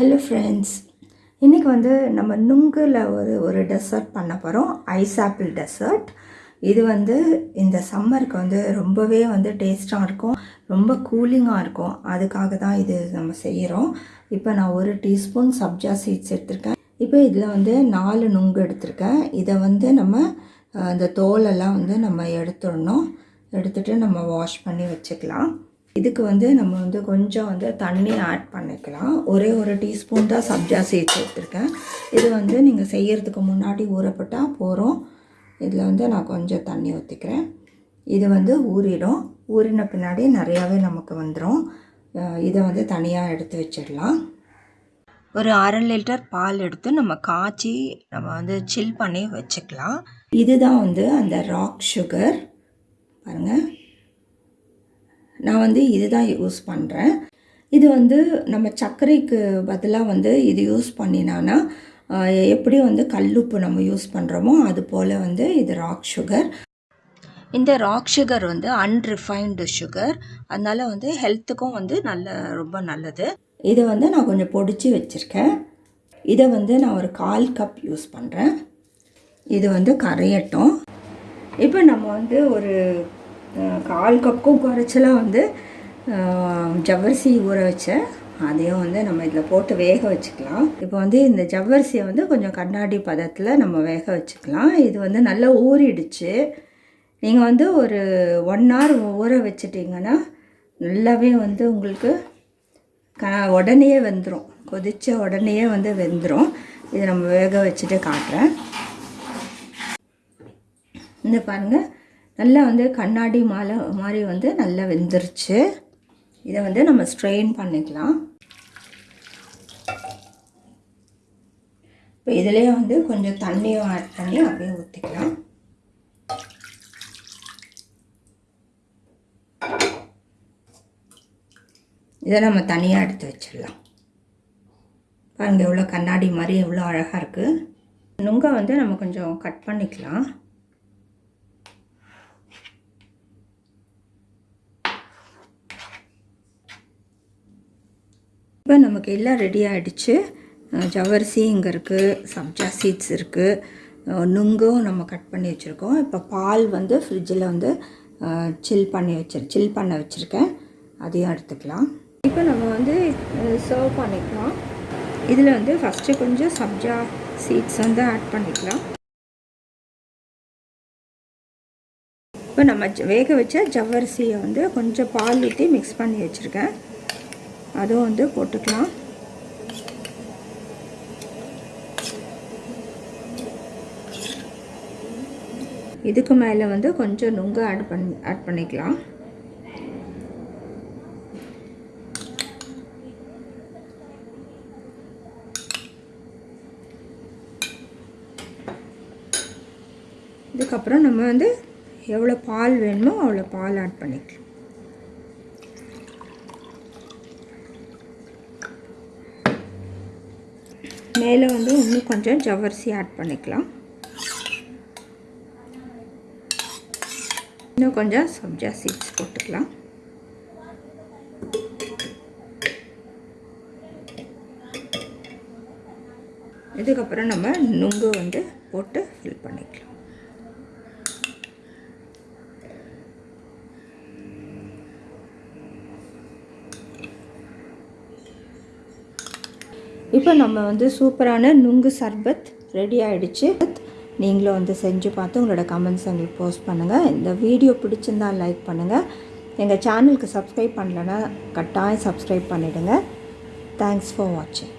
Hello friends இன்றைக்கி வந்து நம்ம நுங்கில் ஒரு ஒரு டெசர்ட் பண்ண போகிறோம் ஐஸ் ஆப்பிள் டெசர்ட் இது வந்து இந்த சம்மருக்கு வந்து ரொம்பவே வந்து டேஸ்ட்டாக இருக்கும். ரொம்ப கூலிங்காக இருக்கும். அதுக்காக தான் இது நம்ம செய்கிறோம் இப்போ நான் ஒரு டீஸ்பூன் சப்ஜா சீட்ஸ் எடுத்திருக்கேன். இப்போ இதில் வந்து நாலு நுங்கு எடுத்திருக்கேன். இதை வந்து நம்ம இந்த தோலெல்லாம் வந்து நம்ம எடுத்துடணும். எடுத்துட்டு நம்ம வாஷ் பண்ணி வச்சுக்கலாம். இதுக்கு வந்து நம்ம வந்து கொஞ்சம் வந்து தண்ணி ஆட் பண்ணிக்கலாம். ஒரே ஒரு டீஸ்பூன் தான் சப்ஜா சேர்த்து எடுத்துருக்கேன். இது வந்து நீங்கள் செய்கிறதுக்கு முன்னாடி ஊறப்பட்டால் போகிறோம் இதில் வந்து நான் கொஞ்சம் தண்ணி ஊற்றிக்கிறேன் இது வந்து ஊறிடும். ஊறின பின்னாடி நிறையாவே நமக்கு வந்துடும் இதை வந்து தனியாக எடுத்து வச்சிடலாம். ஒரு அரை லிட்டர் பால் எடுத்து நம்ம காய்ச்சி நம்ம வந்து சில் பண்ணி வச்சுக்கலாம். இதுதான் வந்து அந்த ராக் சுகர் பாருங்கள் நான் வந்து இதுதான் யூஸ் பண்ணுறேன் இது வந்து நம்ம சர்க்கரைக்கு பதிலாக வந்து இது யூஸ் பண்ணினான்னா எப்படி வந்து கல்லுப்பு நம்ம யூஸ் பண்ணுறோமோ அது போல் வந்து இது ராக் சுகர். இந்த ராக் சுகர் வந்து அன்ரிஃபைன்டு சுகர். அதனால் வந்து ஹெல்த்துக்கும் வந்து நல்ல ரொம்ப நல்லது. இதை வந்து நான் கொஞ்சம் பொடிச்சு வச்சுருக்கேன். இதை வந்து நான் ஒரு கால் கப் யூஸ் பண்ணுறேன் இது வந்து கரையட்டும். இப்போ நம்ம வந்து ஒரு கால் கப்புக்கும் குறைச்சலாக வந்து ஜவ்வரிசி ஊற வச்சேன். அதையும் வந்து நம்ம இதில் போட்டு வேக வச்சுக்கலாம். இப்போ வந்து இந்த ஜவ்வரிசியை வந்து கொஞ்சம் கண்ணாடி பதத்தில் நம்ம வேக வச்சுக்கலாம். இது வந்து நல்லா ஊறிடுச்சு. நீங்கள் வந்து ஒரு ஒன் ஹவர் ஊற வச்சிட்டிங்கன்னா நல்லாவே வந்து உங்களுக்கு க உடனே வெந்துடும் கொதித்த உடனேயே வந்து வெந்துடும் இது நம்ம வேக வச்சுட்டு காட்டுறேன். இந்த பாருங்கள் நல்லா வந்து கண்ணாடி மாலை மாதிரி வந்து நல்லா வெந்துருச்சு. இதை வந்து நம்ம ஸ்ட்ரெயின் பண்ணிக்கலாம். இப்போ இதுலேயே வந்து கொஞ்சம் தண்ணியும் ஆட் பண்ணி அப்படியே ஊற்றிக்கலாம் இதை நம்ம தனியாக எடுத்து வச்சிடலாம். பாருங்கள் எவ்வளோ கண்ணாடி மாதிரி எவ்வளோ அழகாக இருக்குது நுங்கை வந்து நம்ம கொஞ்சம் கட் பண்ணிக்கலாம். இப்போ நமக்கு எல்லாம் ரெடி ஆகிடுச்சு ஜவரிசி இங்கே இருக்குது சப்ஜா சீட்ஸ் இருக்குது நுங்கும் நம்ம கட் பண்ணி வச்சுருக்கோம். இப்போ பால் வந்து ஃப்ரிட்ஜில் வந்து சில் பண்ணி வச்சிரு சில் பண்ண வச்சுருக்கேன். அதையும் எடுத்துக்கலாம். இப்போ நம்ம வந்து சர்வ் பண்ணிக்கலாம். இதில் வந்து ஃபஸ்ட்டு கொஞ்சம் சப்ஜா சீட்ஸ் வந்து ஆட் பண்ணிக்கலாம். இப்போ நம்ம வேக வச்ச ஜவ்வரிசியை வந்து கொஞ்சம் பால் ஊற்றி மிக்ஸ் பண்ணி வச்சுருக்கேன். அதுவும் வந்து போட்டுக்கலாம். இதுக்கு மேலே வந்து கொஞ்சம் நுங்கு ஆட் பண்ணி ஆட் பண்ணிக்கலாம். இதுக்கப்புறம் நம்ம வந்து எவ்வளோ பால் வேணுமோ அவ்வளோ பால் ஆட் பண்ணிக்கலாம். மேலே வந்து இன்னும் கொஞ்சம் ஜவ்வரிசி ஆட் பண்ணிக்கலாம். இன்னும் கொஞ்சம் சப்ஜா சீட்ஸ் போட்டுக்கலாம். இதுக்கப்புறம் நம்ம நுங்கு வந்து போட்டு ஃபில் பண்ணிக்கலாம். இப்போ நம்ம வந்து சூப்பரான நுங்கு சர்பத் ரெடி ஆகிடுச்சு நீங்களும் வந்து செஞ்சு பார்த்து உங்களோட கமெண்ட்ஸ் எங்களுக்கு போஸ்ட் பண்ணுங்கள் இந்த வீடியோ பிடிச்சிருந்தா லைக் பண்ணுங்கள் எங்கள் சேனலுக்கு சப்ஸ்கிரைப் பண்ணலன்னா கட்டாயம் சப்ஸ்கிரைப் பண்ணிவிடுங்க தேங்க்ஸ் ஃபார் வாட்சிங்